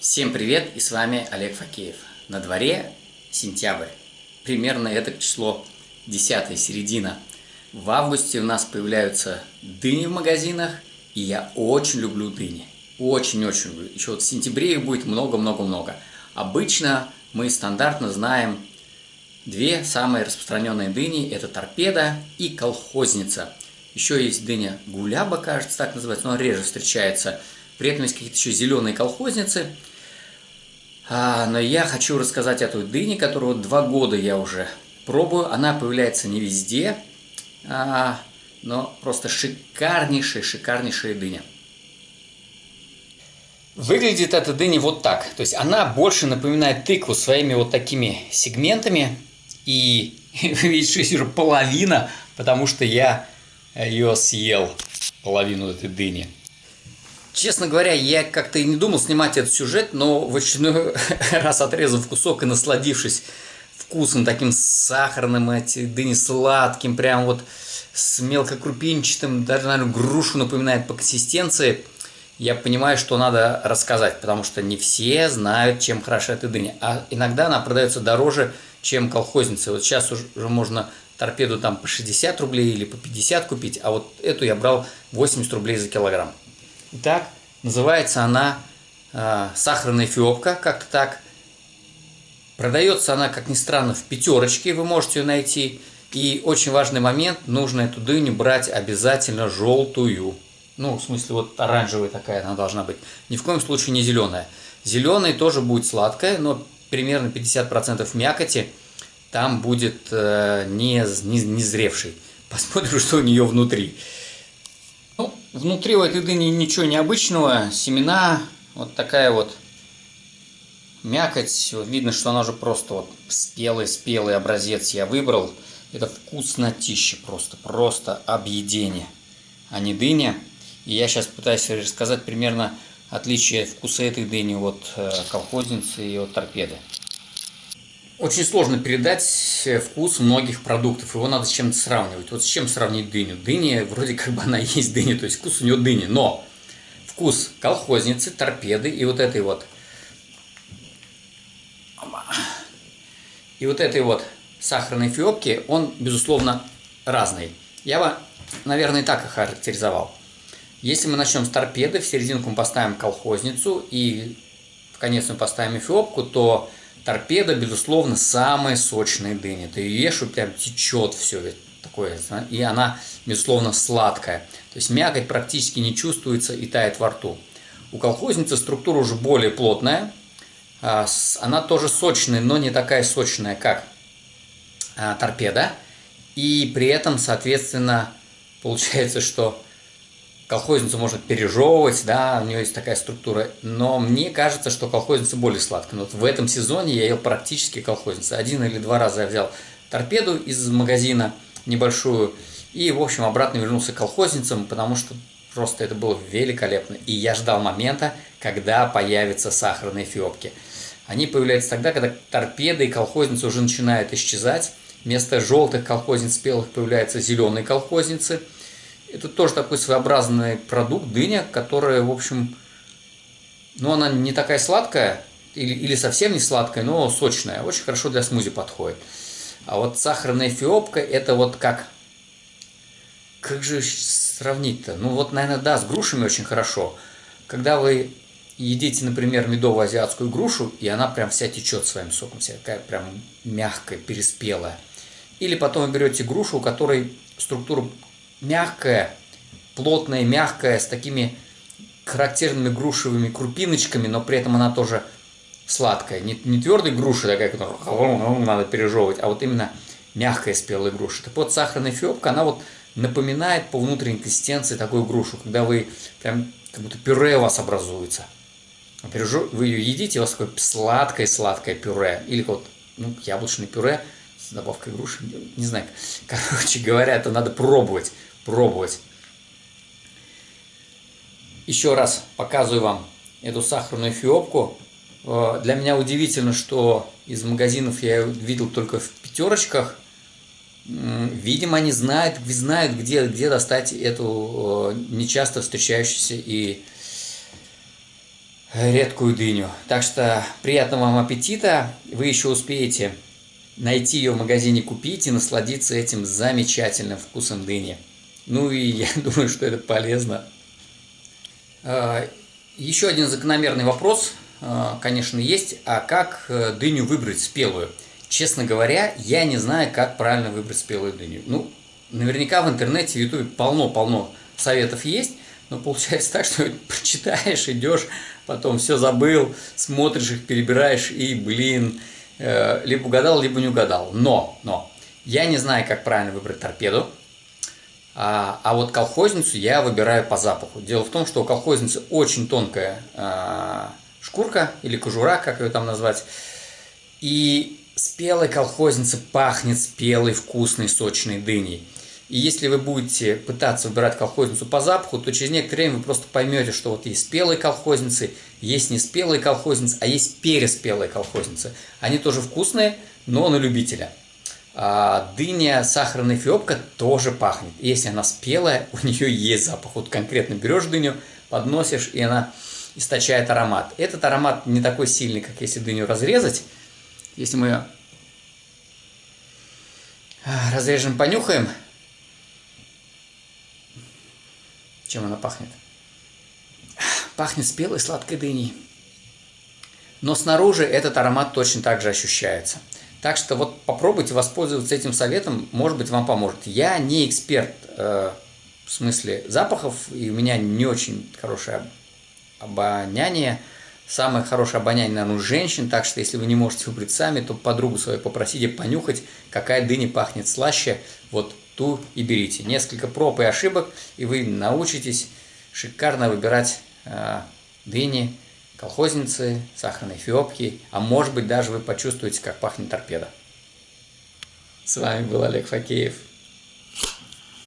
Всем привет, и с вами Олег Факеев. На дворе сентябрь, примерно это число 10 середина. В августе у нас появляются дыни в магазинах, и я очень люблю дыни. Очень-очень люблю. Еще вот в сентябре их будет много-много-много. Обычно мы стандартно знаем две самые распространенные дыни. Это торпеда и колхозница. Еще есть дыня гуляба, кажется, так называется, но реже встречается. При этом есть какие-то еще зеленые колхозницы – а, но я хочу рассказать о той дыне, которую два года я уже пробую. Она появляется не везде, а, но просто шикарнейшая, шикарнейшая дыня. Выглядит эта дыня вот так. То есть она больше напоминает тыкву своими вот такими сегментами. И вы видите, что уже половина, потому что я ее съел, половину этой дыни. Честно говоря, я как-то и не думал снимать этот сюжет, но в очередной раз отрезав кусок и насладившись вкусом таким сахарным, эти дыни сладким, прям вот с мелкокрупинчатым, даже, наверное, грушу напоминает по консистенции, я понимаю, что надо рассказать, потому что не все знают, чем хороша эта дыня. А иногда она продается дороже, чем колхозница. Вот сейчас уже можно торпеду там по 60 рублей или по 50 купить, а вот эту я брал 80 рублей за килограмм. Итак, называется она э, сахарная эфиопка, как-то так. Продается она, как ни странно, в пятерочке, вы можете ее найти. И очень важный момент, нужно эту дыню брать обязательно желтую. Ну, в смысле, вот оранжевая такая она должна быть. Ни в коем случае не зеленая. Зеленая тоже будет сладкая, но примерно 50% мякоти там будет э, не, не, не зревший. Посмотрим, что у нее внутри. Ну, внутри у этой дыни ничего необычного. Семена, вот такая вот мякоть. Вот видно, что она уже просто вот спелый-спелый образец я выбрал. Это вкуснотища просто, просто объедение, а не дыня. И я сейчас пытаюсь рассказать примерно отличие вкуса этой дыни от э, колхозницы и от торпеды. Очень сложно передать э, вкус многих продуктов, его надо с чем-то сравнивать. Вот с чем сравнить дыню? Дыня, вроде как бы она есть дыня, то есть вкус у нее дыни, но вкус колхозницы, торпеды и вот этой вот и вот этой вот сахарной фиопки, он, безусловно, разный. Я бы, наверное, так охарактеризовал. Если мы начнем с торпеды, в серединку мы поставим колхозницу и в конец мы поставим эфиопку, то Торпеда, безусловно, самая сочная дыня. Ты ее ешь, и прям течет все такое. И она, безусловно, сладкая. То есть мякоть практически не чувствуется и тает во рту. У колхозницы структура уже более плотная. А, она тоже сочная, но не такая сочная, как а, торпеда. И при этом, соответственно, получается, что колхозницу можно пережевывать, да, у нее есть такая структура, но мне кажется, что колхозница более сладкая. Но вот в этом сезоне я ел практически колхозницу. Один или два раза я взял торпеду из магазина небольшую и, в общем, обратно вернулся к колхозницам, потому что просто это было великолепно. И я ждал момента, когда появятся сахарные фиопки. Они появляются тогда, когда торпеды и колхозницы уже начинают исчезать. Вместо желтых колхозниц спелых появляются зеленые колхозницы – это тоже такой своеобразный продукт, дыня, которая, в общем, ну, она не такая сладкая, или, или совсем не сладкая, но сочная. Очень хорошо для смузи подходит. А вот сахарная эфиопка, это вот как... Как же сравнить-то? Ну, вот, наверное, да, с грушами очень хорошо. Когда вы едите, например, медовую азиатскую грушу, и она прям вся течет своим соком, вся такая прям мягкая, переспелая. Или потом вы берете грушу, у которой структура мягкая, плотная, мягкая, с такими характерными грушевыми крупиночками, но при этом она тоже сладкая. Не, не твердая груша такая, которую надо пережевывать, а вот именно мягкая спелая груша. Так вот, сахарная фиопка, она вот напоминает по внутренней консистенции такую грушу, когда вы прям как будто пюре у вас образуется. Вы ее едите, у вас такое сладкое-сладкое пюре. Или вот ну, яблочное пюре с добавкой груши. Не знаю. Короче говоря, это надо пробовать пробовать. Еще раз показываю вам эту сахарную фиопку. Э, для меня удивительно, что из магазинов я ее видел только в пятерочках. Видимо, они знают, знают где, где достать эту э, нечасто встречающуюся и редкую дыню. Так что приятного вам аппетита. Вы еще успеете найти ее в магазине, купить и насладиться этим замечательным вкусом дыни. Ну и я думаю, что это полезно. А, еще один закономерный вопрос, а, конечно, есть. А как э, дыню выбрать спелую? Честно говоря, я не знаю, как правильно выбрать спелую дыню. Ну, наверняка в интернете, в ютубе полно-полно советов есть, но получается так, что прочитаешь, идешь, потом все забыл, смотришь их, перебираешь и, блин, э, либо угадал, либо не угадал. Но, но, я не знаю, как правильно выбрать торпеду, а, а вот колхозницу я выбираю по запаху. Дело в том, что у колхозницы очень тонкая а, шкурка или кожура, как ее там назвать, и спелой колхозница пахнет спелой, вкусной, сочной дыней. И если вы будете пытаться выбирать колхозницу по запаху, то через некоторое время вы просто поймете, что вот есть спелые колхозницы, есть не спелые колхозницы, а есть переспелые колхозницы. Они тоже вкусные, но на любителя. А дыня сахарная фиопка тоже пахнет. Если она спелая, у нее есть запах. Вот конкретно берешь дыню, подносишь, и она источает аромат. Этот аромат не такой сильный, как если дыню разрезать. Если мы ее разрежем, понюхаем, чем она пахнет. Пахнет спелой сладкой дыней. Но снаружи этот аромат точно так же ощущается. Так что вот попробуйте воспользоваться этим советом, может быть вам поможет. Я не эксперт э, в смысле запахов, и у меня не очень хорошее обоняние. Самое хорошее обоняние, наверное, у женщин, так что если вы не можете выбрать сами, то подругу свою попросите понюхать, какая дыня пахнет слаще. Вот ту и берите. Несколько проб и ошибок, и вы научитесь шикарно выбирать э, дыни, колхозницы, сахарные фиопки, а может быть даже вы почувствуете, как пахнет торпеда. С вами был Олег Факеев.